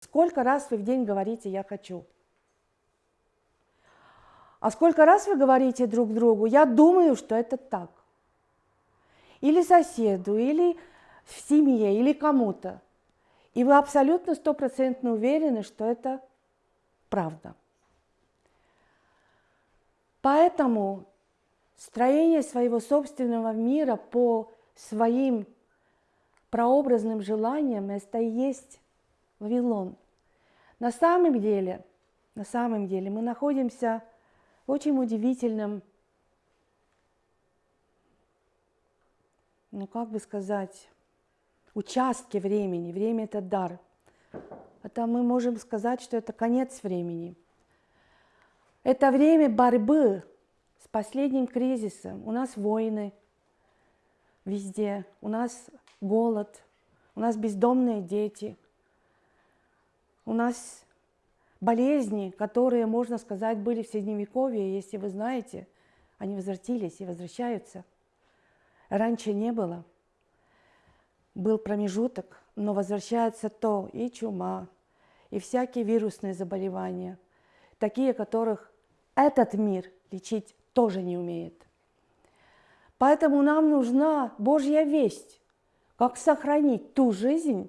Сколько раз вы в день говорите «я хочу»? А сколько раз вы говорите друг другу «я думаю, что это так»? Или соседу, или в семье, или кому-то. И вы абсолютно стопроцентно уверены, что это правда. Поэтому строение своего собственного мира по своим прообразным желаниям – это и есть Вавилон. На самом деле, на самом деле мы находимся в очень удивительном, ну как бы сказать, участке времени. Время – это дар. Это мы можем сказать, что это конец времени. Это время борьбы с последним кризисом. У нас войны везде, у нас голод, у нас бездомные дети, у нас болезни, которые, можно сказать, были в Средневековье, если вы знаете, они возвратились и возвращаются. Раньше не было. Был промежуток, но возвращается то и чума, и всякие вирусные заболевания, такие, которых этот мир лечить тоже не умеет. Поэтому нам нужна Божья весть, как сохранить ту жизнь,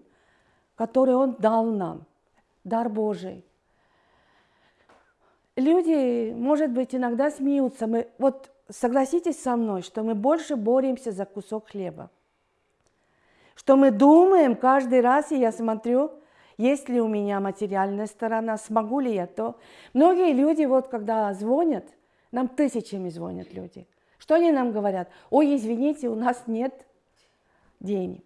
которую Он дал нам, дар Божий. Люди, может быть, иногда смеются. Мы, вот согласитесь со мной, что мы больше боремся за кусок хлеба. Что мы думаем каждый раз, и я смотрю, есть ли у меня материальная сторона, смогу ли я то. Многие люди, вот когда звонят, нам тысячами звонят люди. Что они нам говорят? Ой, извините, у нас нет денег.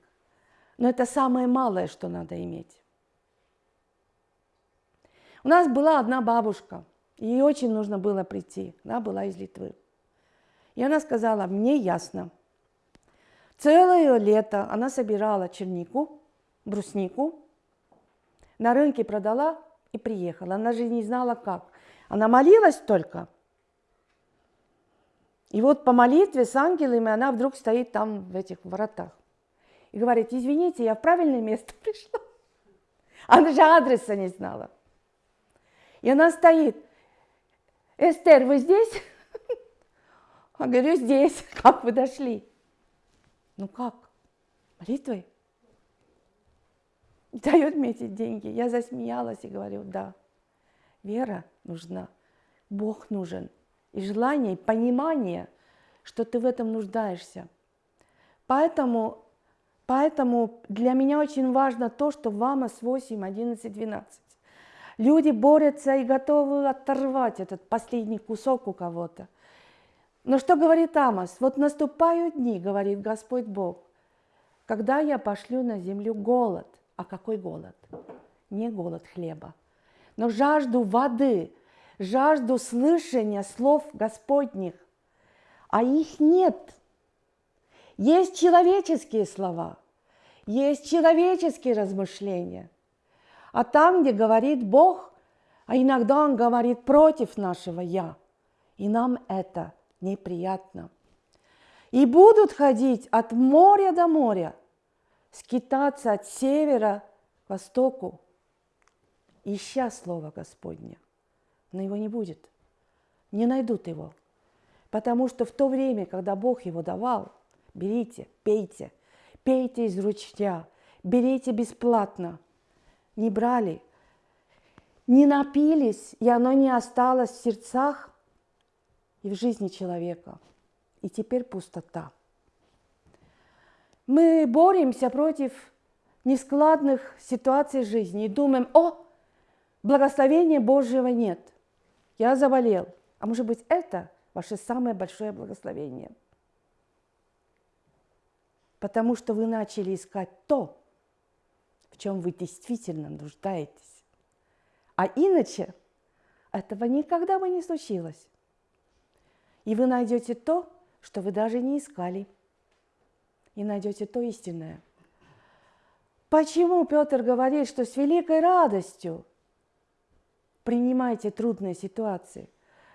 Но это самое малое, что надо иметь. У нас была одна бабушка, ей очень нужно было прийти. Она была из Литвы. И она сказала, мне ясно. Целое лето она собирала чернику, бруснику, на рынке продала и приехала. Она же не знала как. Она молилась только. И вот по молитве с ангелами она вдруг стоит там в этих воротах. И говорит, извините, я в правильное место пришла. Она же адреса не знала. И она стоит. Эстер, вы здесь? Я говорю, здесь. Как вы дошли? Ну как? Молитвой? дает мне эти деньги. Я засмеялась и говорю, да, вера нужна, Бог нужен. И желание, и понимание, что ты в этом нуждаешься. Поэтому, поэтому для меня очень важно то, что в Амос 8, 11, 12. Люди борются и готовы оторвать этот последний кусок у кого-то. Но что говорит Амос? Вот наступают дни, говорит Господь Бог, когда я пошлю на землю голод – а какой голод? Не голод хлеба, но жажду воды, жажду слышания слов Господних. А их нет. Есть человеческие слова, есть человеческие размышления. А там, где говорит Бог, а иногда Он говорит против нашего «я», и нам это неприятно. И будут ходить от моря до моря – скитаться от севера к востоку, ища Слово Господне. Но его не будет, не найдут его. Потому что в то время, когда Бог его давал, берите, пейте, пейте из ручья, берите бесплатно. Не брали, не напились, и оно не осталось в сердцах и в жизни человека. И теперь пустота. Мы боремся против нескладных ситуаций жизни и думаем, о, благословения Божьего нет, я заболел. А может быть, это ваше самое большое благословение. Потому что вы начали искать то, в чем вы действительно нуждаетесь. А иначе этого никогда бы не случилось. И вы найдете то, что вы даже не искали – и найдете то истинное. Почему Петр говорит, что с великой радостью принимайте трудные ситуации?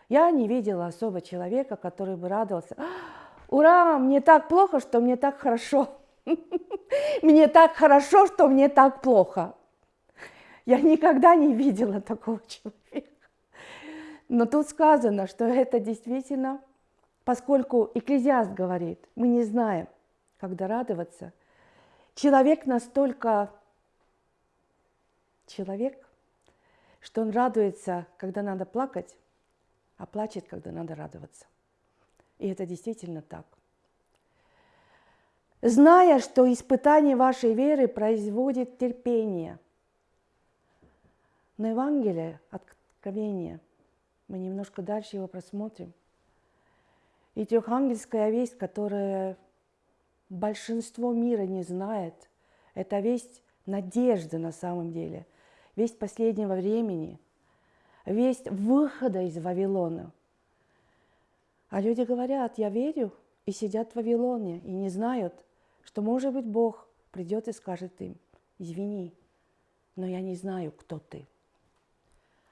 Я не видела особо человека, который бы радовался. Ура, мне так плохо, что мне так хорошо. Мне так хорошо, что мне так плохо. Я никогда не видела такого человека. Но тут сказано, что это действительно, поскольку Экклезиаст говорит, мы не знаем, когда радоваться. Человек настолько человек, что он радуется, когда надо плакать, а плачет, когда надо радоваться. И это действительно так. Зная, что испытание вашей веры производит терпение. На Евангелие, Откровение, мы немножко дальше его просмотрим. И трехангельская весть, которая большинство мира не знает, это весть надежды на самом деле, весть последнего времени, весть выхода из Вавилона. А люди говорят, я верю, и сидят в Вавилоне, и не знают, что, может быть, Бог придет и скажет им, извини, но я не знаю, кто ты.